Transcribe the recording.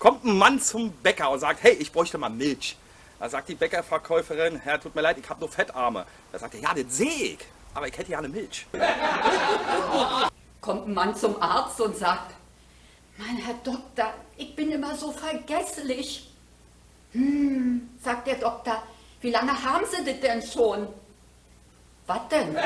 Kommt ein Mann zum Bäcker und sagt, hey, ich bräuchte mal Milch. Da sagt die Bäckerverkäuferin, Herr, tut mir leid, ich habe nur Fettarme. Da sagt er, ja, das sehe ich, aber ich hätte ja eine Milch. Kommt ein Mann zum Arzt und sagt, mein Herr Doktor, ich bin immer so vergesslich. Hm, sagt der Doktor, wie lange haben Sie das denn schon? Was denn?